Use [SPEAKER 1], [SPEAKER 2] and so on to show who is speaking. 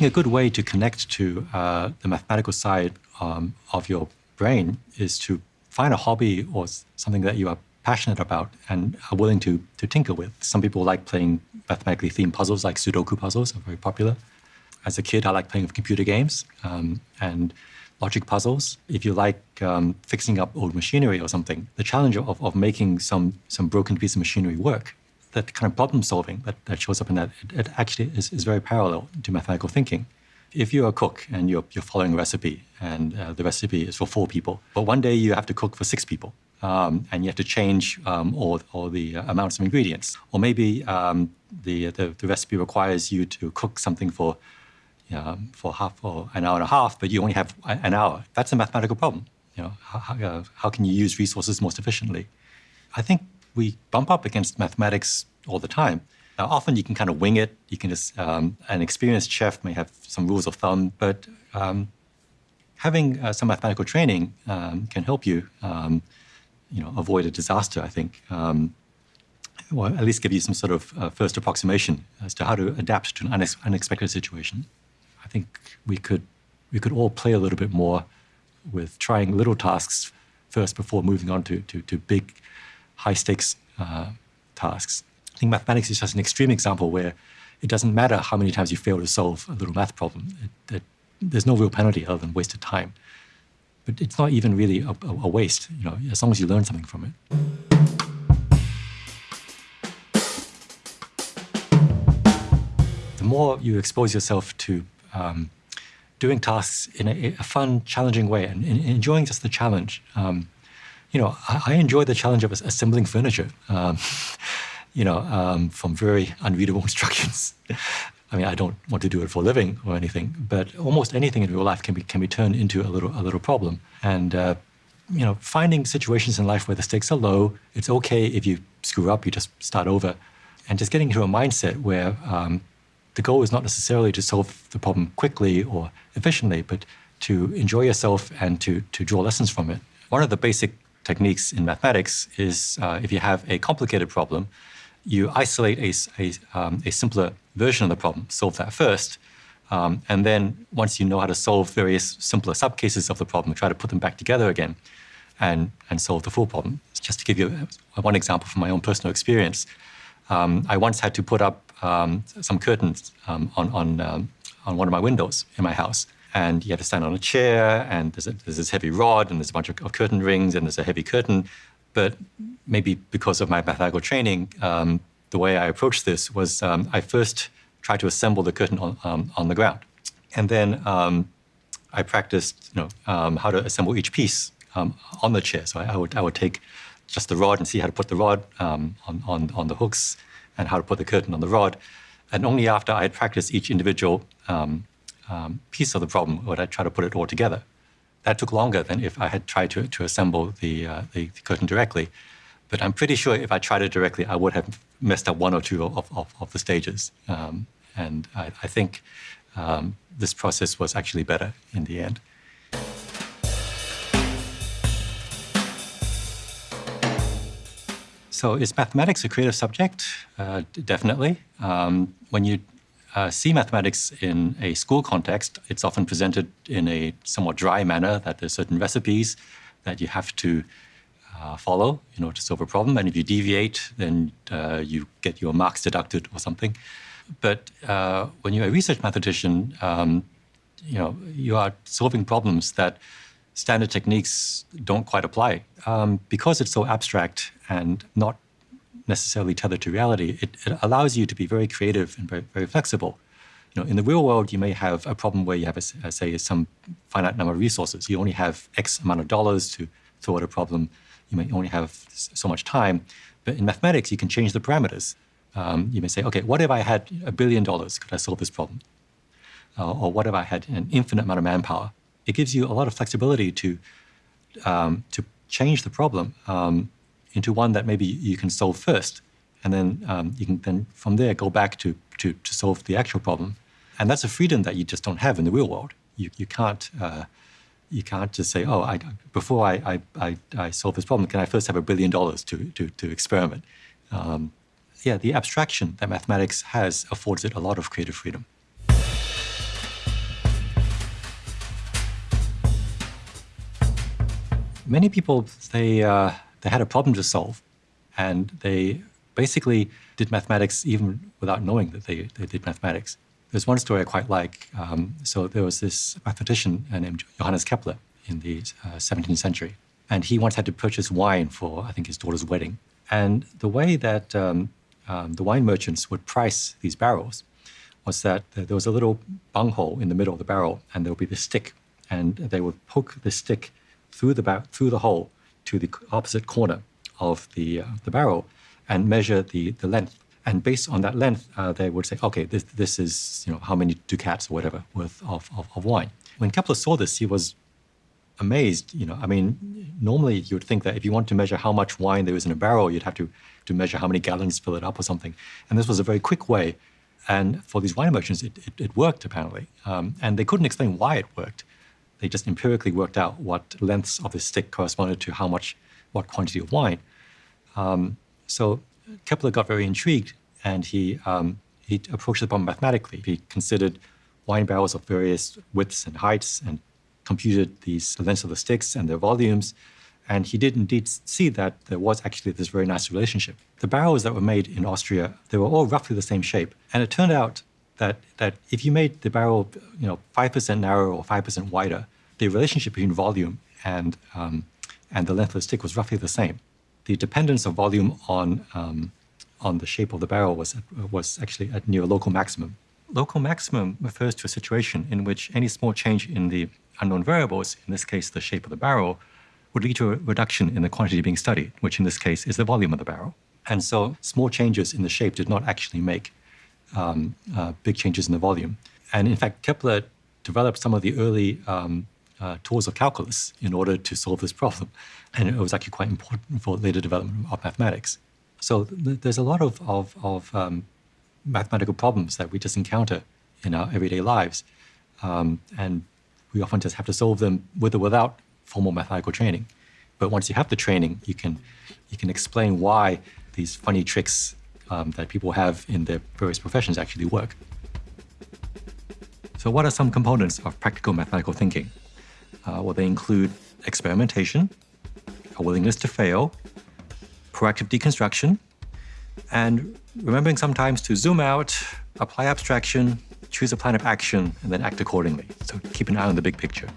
[SPEAKER 1] think a good way to connect to uh, the mathematical side um, of your brain is to find a hobby or something that you are passionate about and are willing to, to tinker with. Some people like playing mathematically themed puzzles, like Sudoku puzzles are very popular. As a kid, I like playing computer games um, and logic puzzles. If you like um, fixing up old machinery or something, the challenge of, of making some, some broken piece of machinery work, that kind of problem solving that, that shows up in that, it, it actually is, is very parallel to mathematical thinking. If you're a cook and you're, you're following a recipe and uh, the recipe is for four people, but one day you have to cook for six people, um, and you have to change um, all, all the uh, amounts of ingredients. Or maybe um, the, the, the, recipe requires you to cook something for, um, for half or an hour and a half, but you only have an hour. That's a mathematical problem. You know, how, uh, how can you use resources most efficiently? I think we bump up against mathematics all the time. Now, often you can kind of wing it. You can just, um, an experienced chef may have some rules of thumb, but um, having uh, some mathematical training can help you you know, avoid a disaster, I think, um, or at least give you some sort of uh, first approximation as to how to adapt to an unex unexpected situation. I think we could, we could all play a little bit more with trying little tasks first before moving on to, to, to big, high-stakes uh, tasks. I think mathematics is just an extreme example where it doesn't matter how many times you fail to solve a little math problem. It, it, there's no real penalty other than wasted time. But it's not even really a, a waste, you know, as long as you learn something from it. The more you expose yourself to um, doing tasks in a, a, fun, challenging way and, and, enjoying just the challenge. Um, you know, I, I, enjoy the challenge of assembling furniture, um, you know, um, from very unreadable instructions. I mean, I don't want to do it for a living or anything, but almost anything in real life can be can be turned into a little a little problem. And uh, you know, finding situations in life where the stakes are low, it's okay if you screw up, you just start over, and just getting into a mindset where um, the goal is not necessarily to solve the problem quickly or efficiently, but to enjoy yourself and to to draw lessons from it. One of the basic techniques in mathematics is uh, if you have a complicated problem, you isolate a, a, um, a simpler version of the problem, solve that first, um, and then once you know how to solve various simpler subcases of the problem, try to put them back together again and, and solve the full problem. Just to give you one example from my own personal experience, um, I once had to put up um, some curtains um, on, on, um, on one of my windows in my house. And you have to stand on a chair, and there's, a, there's this heavy rod, and there's a bunch of, of curtain rings, and there's a heavy curtain. But maybe because of my mathematical training, um, the way I approached this was um, I first tried to assemble the curtain on, um, on the ground. And then um, I practiced you know, um, how to assemble each piece um, on the chair. So I, I, would, I would take just the rod and see how to put the rod on, on, on the hooks and how to put the curtain on the rod. And only after I had practiced each individual piece of the problem would I try to put it all together that took longer than if I had tried to, to assemble the, uh, the, the, curtain directly. But I'm pretty sure if I tried it directly, I would have messed up one or two of, of, of the stages. Um, and I, I think um, this process was actually better in the end. So is mathematics a creative subject? Uh, definitely. Um, when you uh, see mathematics in a school context, it's often presented in a somewhat dry manner that there's certain recipes that you have to uh, follow in order to solve a problem. And if you deviate, then uh, you get your marks deducted or something. But uh, when you're a research mathematician, um, you know, you are solving problems that standard techniques don't quite apply. Um, because it's so abstract and not necessarily tethered to reality, it, it allows you to be very creative and very, very flexible. You know, in the real world, you may have a problem where you have, a, a, say, some finite number of resources. You only have X amount of dollars to throw at a problem. You may only have so much time. But in mathematics, you can change the parameters. Um, you may say, okay, what if I had a billion dollars? Could I solve this problem? Uh, or what if I had an infinite amount of manpower? It gives you a lot of flexibility to, um, to change the problem um, into one that maybe you can solve first. And then um, you can then from there go back to, to, to, solve the actual problem. And that's a freedom that you just don't have in the real world. You, you can't uh, you can't just say, oh, I, before I, I, I, solve this problem, can I first have a billion dollars to, to, to experiment? Um, yeah, the abstraction that mathematics has affords it a lot of creative freedom. Many people, they, uh, they had a problem to solve, and they basically did mathematics even without knowing that they, they did mathematics. There's one story I quite like. Um, so there was this mathematician named Johannes Kepler in the uh, 17th century, and he once had to purchase wine for I think his daughter's wedding. And the way that um, um, the wine merchants would price these barrels was that there was a little bunghole in the middle of the barrel, and there would be this stick, and they would poke the stick through the through the hole to the opposite corner of the uh, the barrel, and measure the the length. And based on that length, uh, they would say, okay, this this is you know how many ducats or whatever worth of, of, of wine. When Kepler saw this, he was amazed. You know, I mean, normally you would think that if you want to measure how much wine there is in a barrel, you'd have to to measure how many gallons fill it up or something. And this was a very quick way. And for these wine merchants, it, it, it worked apparently. Um, and they couldn't explain why it worked. They just empirically worked out what lengths of the stick corresponded to how much, what quantity of wine. Um, so Kepler got very intrigued, and he um, he approached the problem mathematically. He considered wine barrels of various widths and heights, and computed these lengths of the sticks and their volumes. And he did indeed see that there was actually this very nice relationship. The barrels that were made in Austria, they were all roughly the same shape. And it turned out that, that if you made the barrel you know, 5% narrower or 5% wider, the relationship between volume and, um, and the length of the stick was roughly the same. The dependence of volume on, um, on the shape of the barrel was, was actually at near local maximum. Local maximum refers to a situation in which any small change in the unknown variables, in this case the shape of the barrel, would lead to a reduction in the quantity being studied, which in this case is the volume of the barrel. And so small changes in the shape did not actually make um, uh, big changes in the volume. And in fact, Kepler developed some of the early um, uh, tools of calculus in order to solve this problem. And it was actually quite important for later development of mathematics. So th- there's a lot of, of, of um, mathematical problems that we just encounter in our everyday lives. Um, and we often just have to solve them with or without formal mathematical training. But once you have the training, you can you can explain why these funny tricks um, that people have in their various professions actually work. So, what are some components of practical mathematical thinking? Uh, well, they include experimentation, a willingness to fail, proactive deconstruction, and remembering sometimes to zoom out, apply abstraction, choose a plan of action, and then act accordingly. So keep an eye on the big picture.